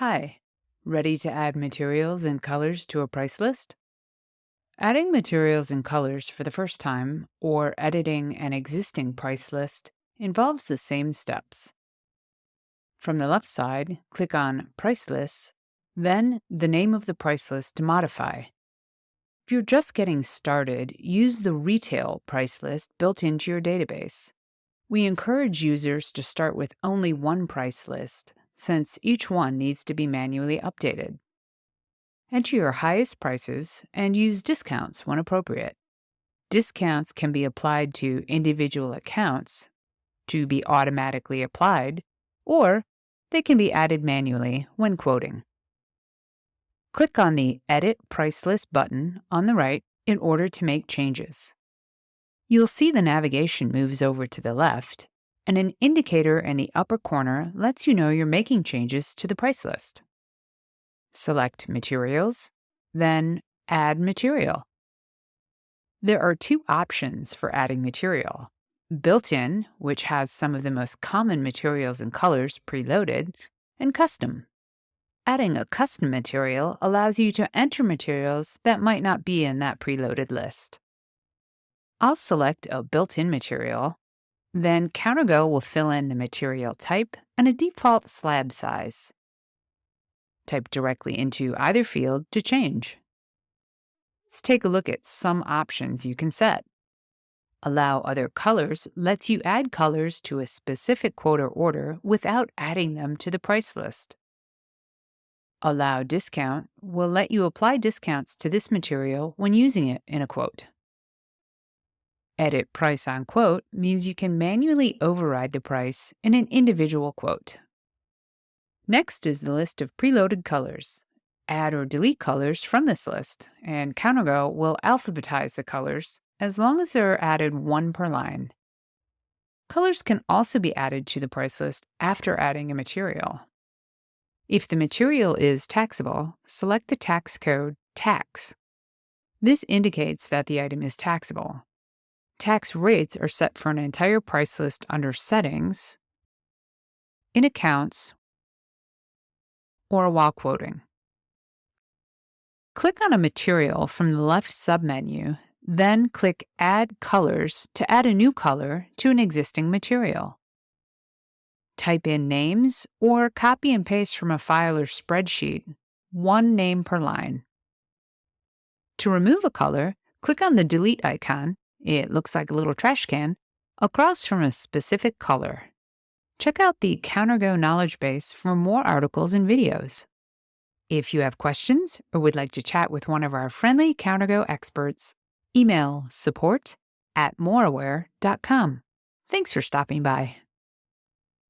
Hi, ready to add materials and colors to a price list? Adding materials and colors for the first time or editing an existing price list involves the same steps. From the left side, click on Price Lists, then the name of the price list to modify. If you're just getting started, use the retail price list built into your database. We encourage users to start with only one price list, since each one needs to be manually updated. Enter your highest prices and use discounts when appropriate. Discounts can be applied to individual accounts to be automatically applied, or they can be added manually when quoting. Click on the Edit Price List button on the right in order to make changes. You'll see the navigation moves over to the left, and an indicator in the upper corner lets you know you're making changes to the price list. Select Materials, then Add Material. There are two options for adding material built in, which has some of the most common materials and colors preloaded, and custom. Adding a custom material allows you to enter materials that might not be in that preloaded list. I'll select a built-in material, then CounterGo will fill in the material type and a default slab size. Type directly into either field to change. Let's take a look at some options you can set. Allow other colors lets you add colors to a specific quote or order without adding them to the price list. Allow discount will let you apply discounts to this material when using it in a quote. Edit price on quote means you can manually override the price in an individual quote. Next is the list of preloaded colors. Add or delete colors from this list, and CounterGo will alphabetize the colors as long as there are added one per line. Colors can also be added to the price list after adding a material. If the material is taxable, select the tax code TAX. This indicates that the item is taxable. Tax rates are set for an entire price list under Settings, in Accounts, or while quoting. Click on a material from the left submenu, then click Add Colors to add a new color to an existing material. Type in names or copy and paste from a file or spreadsheet, one name per line. To remove a color, click on the delete icon it looks like a little trash can, across from a specific color. Check out the CounterGo knowledge base for more articles and videos. If you have questions or would like to chat with one of our friendly CounterGo experts, email support at moraware.com. Thanks for stopping by.